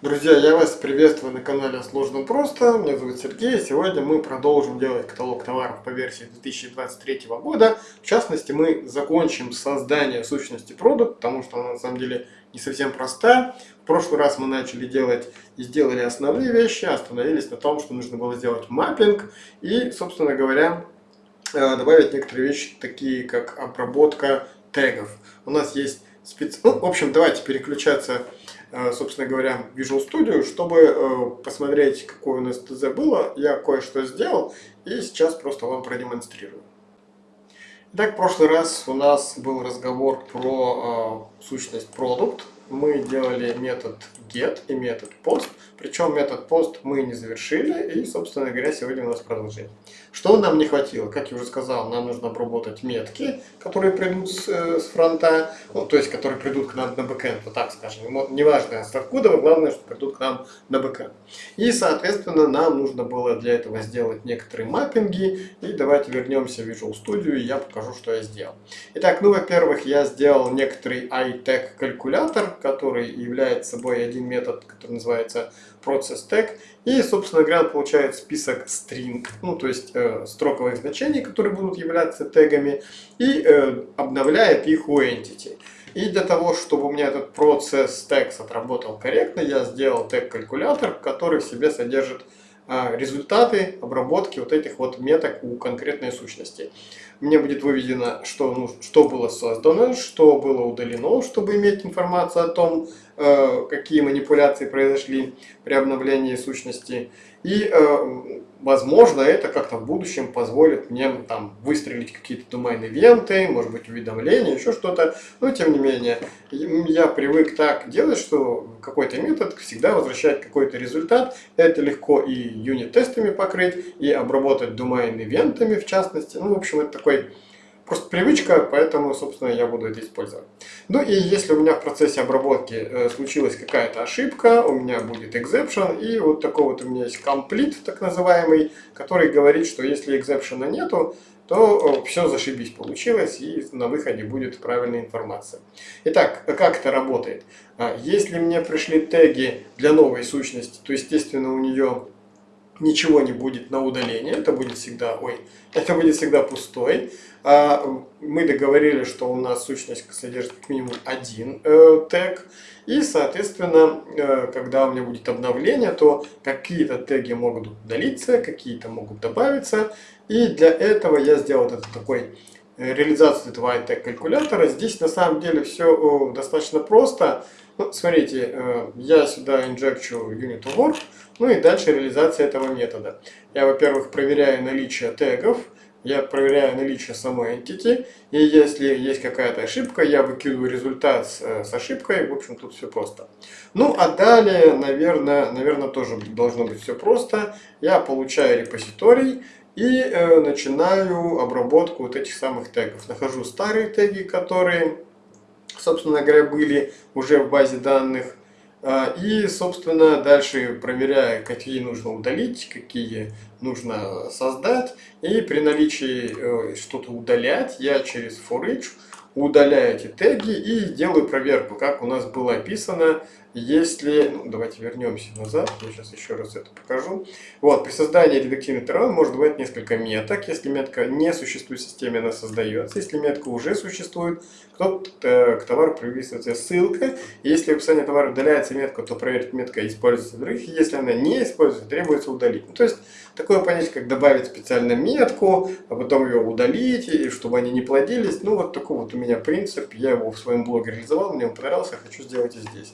Друзья, я вас приветствую на канале Сложно Просто. Меня зовут Сергей. Сегодня мы продолжим делать каталог товаров по версии 2023 года. В частности, мы закончим создание сущности продукт, потому что она на самом деле не совсем простая. В прошлый раз мы начали делать и сделали основные вещи, остановились на том, что нужно было сделать маппинг и, собственно говоря, э, добавить некоторые вещи, такие как обработка тегов. У нас есть спец... Ну, в общем, давайте переключаться собственно говоря, Visual Studio, чтобы э, посмотреть, какое у нас ТЗ было. Я кое-что сделал и сейчас просто вам продемонстрирую. Итак, в прошлый раз у нас был разговор про э, сущность продукт. Мы делали метод get и метод post. Причем метод post мы не завершили, и, собственно говоря, сегодня у нас продолжение. Что нам не хватило? Как я уже сказал, нам нужно обработать метки, которые придут с, э, с фронта, ну, то есть, которые придут к нам на бэкэнд, вот так скажем. Неважно, с откуда, главное, что придут к нам на бэкэнд. И, соответственно, нам нужно было для этого сделать некоторые маппинги, и давайте вернемся в Visual Studio, и я покажу, что я сделал. Итак, ну, во-первых, я сделал некоторый iTech калькулятор, который является собой один метод, который называется process tag. И, собственно говоря, получает список string, ну, то есть э, строковых значений, которые будут являться тегами, и э, обновляет их у entity. И для того, чтобы у меня этот процесс text отработал корректно, я сделал тег-калькулятор, который в себе содержит э, результаты обработки вот этих вот меток у конкретной сущности. Мне будет выведено, что, ну, что было создано, что было удалено, чтобы иметь информацию о том, какие манипуляции произошли при обновлении сущности. И, э, возможно, это как-то в будущем позволит мне там выстрелить какие-то домен-ивенты, может быть, уведомления, еще что-то. Но, тем не менее, я привык так делать, что какой-то метод всегда возвращает какой-то результат. Это легко и юнит-тестами покрыть, и обработать домен-ивентами, в частности. Ну, в общем, это такой Просто привычка, поэтому, собственно, я буду это использовать. Ну и если у меня в процессе обработки э, случилась какая-то ошибка, у меня будет exception, и вот такой вот у меня есть complete, так называемый, который говорит, что если exception нету, то все зашибись получилось, и на выходе будет правильная информация. Итак, как это работает? А, если мне пришли теги для новой сущности, то, естественно, у нее ничего не будет на удаление, это будет всегда, ой, это будет всегда пустой. А, мы договорились, что у нас сущность содержит как минимум один э, тег. И, соответственно, э, когда у меня будет обновление, то какие-то теги могут удалиться, какие-то могут добавиться. И для этого я сделал этот такой э, реализацию этого iTag калькулятора. Здесь на самом деле все достаточно просто. Ну, смотрите, э, я сюда инжекчу unit work, ну и дальше реализация этого метода. Я, во-первых, проверяю наличие тегов, я проверяю наличие самой entity, и если есть какая-то ошибка, я выкидываю результат с, э, с ошибкой, в общем, тут все просто. Ну, а далее, наверное, наверное, тоже должно быть все просто. Я получаю репозиторий и э, начинаю обработку вот этих самых тегов. Нахожу старые теги, которые, собственно говоря, были уже в базе данных, а, и, собственно, дальше проверяю, какие нужно удалить, какие нужно создать. И при наличии э, что-то удалять, я через for each удаляю эти теги и делаю проверку, как у нас было описано если, ну, давайте вернемся назад, я сейчас еще раз это покажу. Вот, при создании редактивных товаров может бывать несколько меток. Если метка не существует в системе, она создается. Если метка уже существует, то к товару приписывается ссылка. Если в описании товара удаляется метка, то проверить метка используется других. Если она не используется, требуется удалить. Ну, то есть, такое понятие, как добавить специально метку, а потом ее удалить, и чтобы они не плодились. Ну, вот такой вот у меня принцип. Я его в своем блоге реализовал, мне он понравился, хочу сделать и здесь.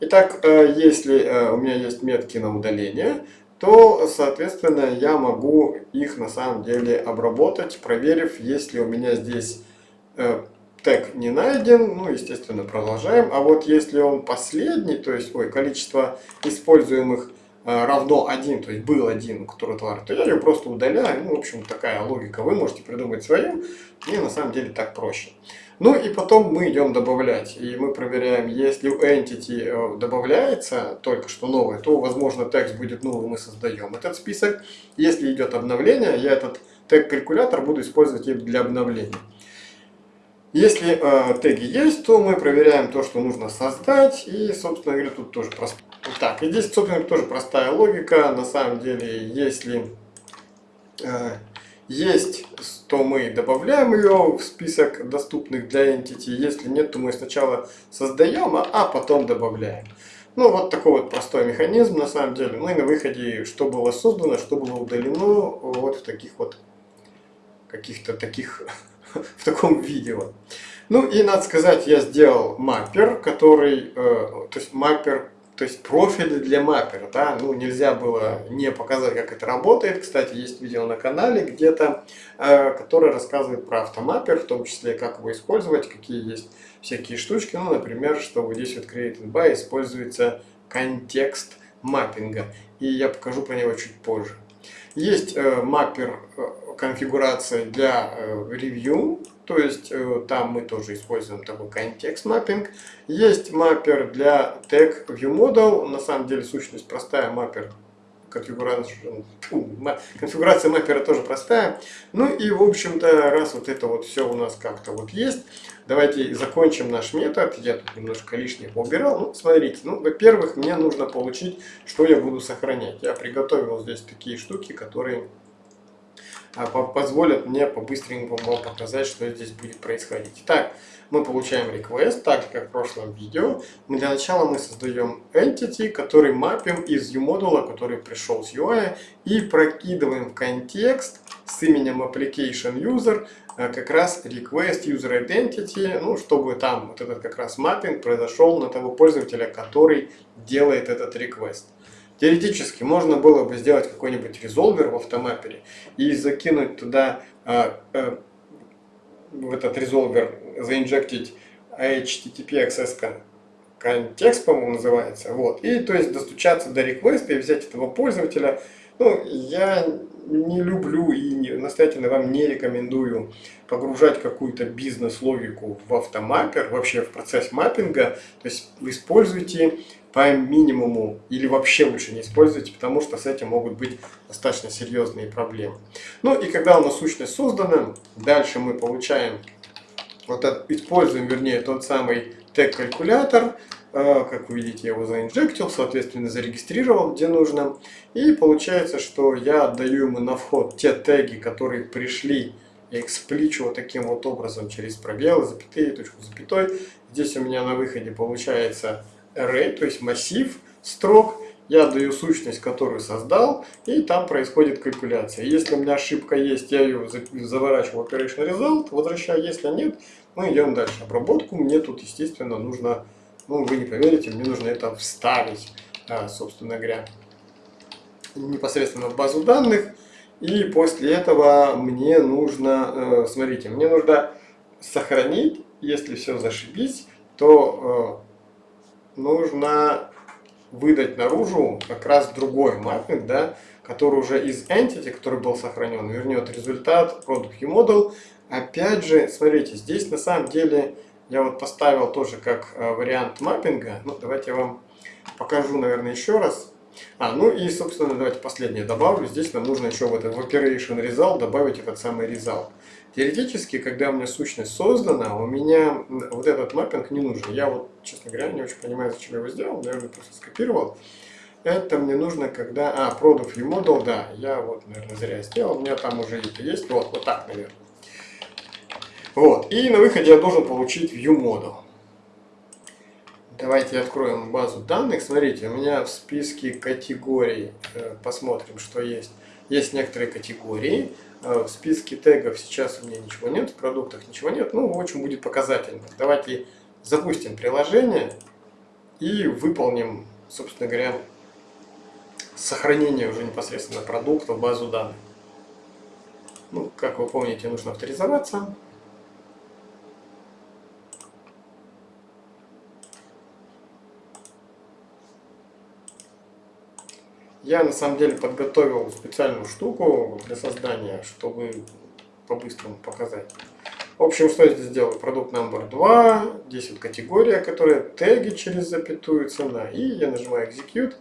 Итак, э, если э, у меня есть метки на удаление, то, соответственно, я могу их на самом деле обработать, проверив, если у меня здесь э, тег не найден, ну, естественно, продолжаем. А вот если он последний, то есть, ой, количество используемых равно 1, то есть был один, у которого товар, то я ее просто удаляю. Ну, в общем, такая логика. Вы можете придумать свою, и на самом деле так проще. Ну и потом мы идем добавлять. И мы проверяем, если у entity э, добавляется только что новое, то, возможно, текст будет новый, мы создаем этот список. Если идет обновление, я этот тег-калькулятор буду использовать для обновления. Если э, теги есть, то мы проверяем то, что нужно создать. И, собственно говоря, тут тоже просто. Так, и здесь, собственно, тоже простая логика. На самом деле, если э, есть, то мы добавляем ее в список доступных для Entity. Если нет, то мы сначала создаем, а, а потом добавляем. Ну, вот такой вот простой механизм, на самом деле. Ну и на выходе, что было создано, что было удалено, вот в таких вот, каких-то таких, в таком видео. Ну и надо сказать, я сделал маппер, который, э, то есть маппер, то есть профили для маппера, да, ну нельзя было не показать, как это работает. Кстати, есть видео на канале где-то, э, которое рассказывает про автомаппер, в том числе, как его использовать, какие есть всякие штучки. Ну, например, что вот здесь вот Created by используется контекст маппинга. И я покажу про него чуть позже. Есть э, маппер э, конфигурация для э, ревью, то есть э, там мы тоже используем такой контекст маппинг. Есть маппер для tag view model, на самом деле сущность простая, маппер конфигурация, маппера тоже простая. Ну и в общем-то, раз вот это вот все у нас как-то вот есть, давайте закончим наш метод. Я тут немножко лишнее поубирал. Ну, смотрите, ну, во-первых, мне нужно получить, что я буду сохранять. Я приготовил здесь такие штуки, которые позволят мне по-быстренькому показать, что здесь будет происходить. Итак, мы получаем request, так же как в прошлом видео. Мы для начала мы создаем entity, который мапим из U-модула, который пришел с UI, и прокидываем в контекст с именем application user а, как раз request user identity, ну, чтобы там вот этот как раз маппинг произошел на того пользователя, который делает этот request. Теоретически можно было бы сделать какой-нибудь резолвер в автомаппере и закинуть туда а, а, в этот резолвер, заинжектить HTTP access контекст, по-моему, называется. Вот. И то есть достучаться до реквеста и взять этого пользователя. Ну, я не люблю и настоятельно вам не рекомендую погружать какую-то бизнес-логику в автомаппер, вообще в процесс маппинга. То есть вы используйте по минимуму или вообще лучше не используйте, потому что с этим могут быть достаточно серьезные проблемы. Ну и когда у нас сущность создана, дальше мы получаем, вот это, используем, вернее, тот самый тег-калькулятор, как вы видите, я его заинжектил, соответственно, зарегистрировал, где нужно. И получается, что я отдаю ему на вход те теги, которые пришли я экспличу вот таким вот образом через пробелы, запятые, точку запятой. Здесь у меня на выходе получается array, то есть массив строк, я даю сущность, которую создал, и там происходит калькуляция. Если у меня ошибка есть, я ее заворачиваю в operation result, возвращаю. Если нет, мы идем дальше. Обработку мне тут, естественно, нужно, ну, вы не поверите, мне нужно это вставить, а, собственно говоря, непосредственно в базу данных. И после этого мне нужно, э, смотрите, мне нужно сохранить, если все зашибись, то э, нужно выдать наружу как раз другой маппинг, да, который уже из entity, который был сохранен, вернет результат product model. Опять же, смотрите, здесь на самом деле я вот поставил тоже как э, вариант маппинга. Ну, давайте я вам покажу, наверное, еще раз. А, ну и, собственно, давайте последнее добавлю. Здесь нам нужно еще в этот в operation result добавить этот самый result. Теоретически, когда у меня сущность создана, у меня вот этот маппинг не нужен. Я вот, честно говоря, не очень понимаю, зачем я его сделал, наверное, просто скопировал. Это мне нужно, когда... А, product view model, да, я вот, наверное, зря сделал. У меня там уже это есть. Вот, вот так, наверное. Вот, и на выходе я должен получить view model. Давайте откроем базу данных. Смотрите, у меня в списке категорий, э, посмотрим, что есть. Есть некоторые категории. Э, в списке тегов сейчас у меня ничего нет, в продуктах ничего нет. Ну, очень будет показательно. Давайте запустим приложение и выполним, собственно говоря, сохранение уже непосредственно продукта в базу данных. Ну, как вы помните, нужно авторизоваться. Я на самом деле подготовил специальную штуку для создания, чтобы по-быстрому показать. В общем, что я здесь делаю? Продукт номер 2, здесь вот категория, которая теги через запятую цена. И я нажимаю Execute.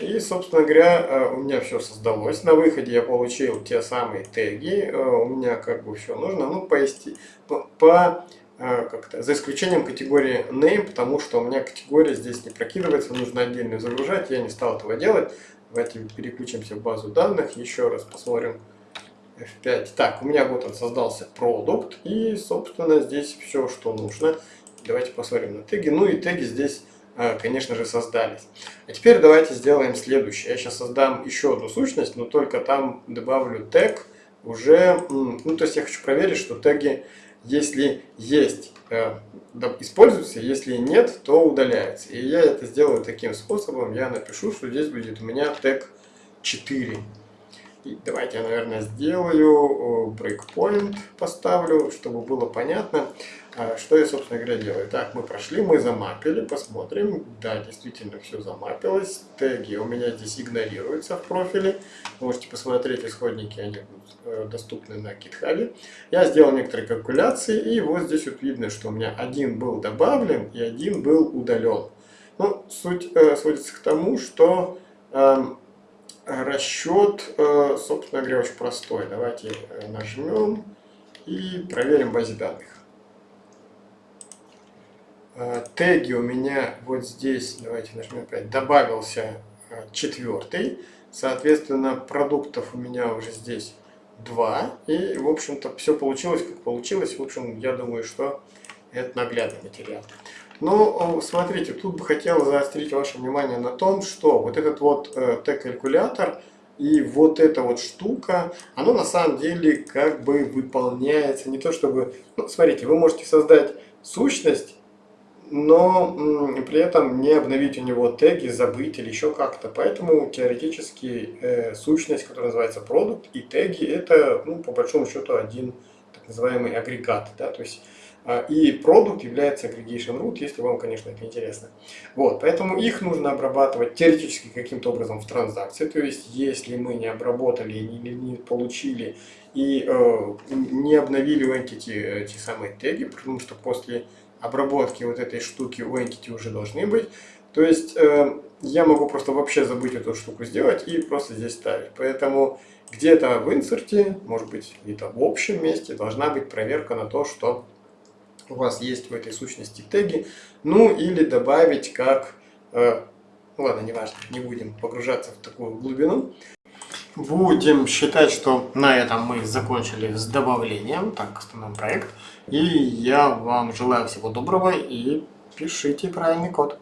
И, собственно говоря, э, у меня все создалось. На выходе я получил те самые теги. Э, у меня как бы все нужно. Ну, по, по э, как-то, за исключением категории name, потому что у меня категория здесь не прокидывается, нужно отдельно загружать, я не стал этого делать. Давайте переключимся в базу данных, еще раз посмотрим F5. Так, у меня вот он создался продукт, и, собственно, здесь все, что нужно. Давайте посмотрим на теги. Ну и теги здесь, э, конечно же, создались. А теперь давайте сделаем следующее. Я сейчас создам еще одну сущность, но только там добавлю тег уже... Ну, то есть я хочу проверить, что теги, если есть, э, используются, если нет, то удаляются. И я это сделаю таким способом. Я напишу, что здесь будет у меня тег 4. Давайте я, наверное, сделаю breakpoint, поставлю, чтобы было понятно, а, что я, собственно говоря, делаю. Так, мы прошли, мы замапили, посмотрим. Да, действительно, все замапилось. Теги у меня здесь игнорируются в профиле. Можете посмотреть исходники, они э, доступны на GitHub. Я сделал некоторые калькуляции, и вот здесь вот видно, что у меня один был добавлен и один был удален. Ну, суть э, сводится к тому, что... Э, расчет, э, собственно говоря, очень простой. Давайте э, нажмем и проверим базе данных. Э, теги у меня вот здесь, давайте нажмем опять, добавился четвертый. Соответственно, продуктов у меня уже здесь два. И, в общем-то, все получилось, как получилось. В общем, я думаю, что это наглядный материал. Но смотрите, тут бы хотел заострить ваше внимание на том, что вот этот вот э, Т-калькулятор и вот эта вот штука, оно на самом деле как бы выполняется не то чтобы... Ну, смотрите, вы можете создать сущность, но при этом не обновить у него теги, забыть или еще как-то. Поэтому теоретически э, сущность, которая называется продукт, и теги это, ну, по большому счету, один так называемый агрегат. Да? То есть и продукт является aggregation root, если вам, конечно, это интересно. Вот, поэтому их нужно обрабатывать теоретически каким-то образом в транзакции. То есть, если мы не обработали или не получили и э, не обновили у entity эти самые теги, потому что после обработки вот этой штуки у entity уже должны быть. То есть, э, я могу просто вообще забыть эту штуку сделать и просто здесь ставить. Поэтому где-то в инсерте, может быть, где-то в общем месте должна быть проверка на то, что у вас есть в этой сущности теги, ну или добавить как, э, ладно, не важно, не будем погружаться в такую глубину. Будем считать, что на этом мы закончили с добавлением, так, остановим проект. И я вам желаю всего доброго и пишите правильный код.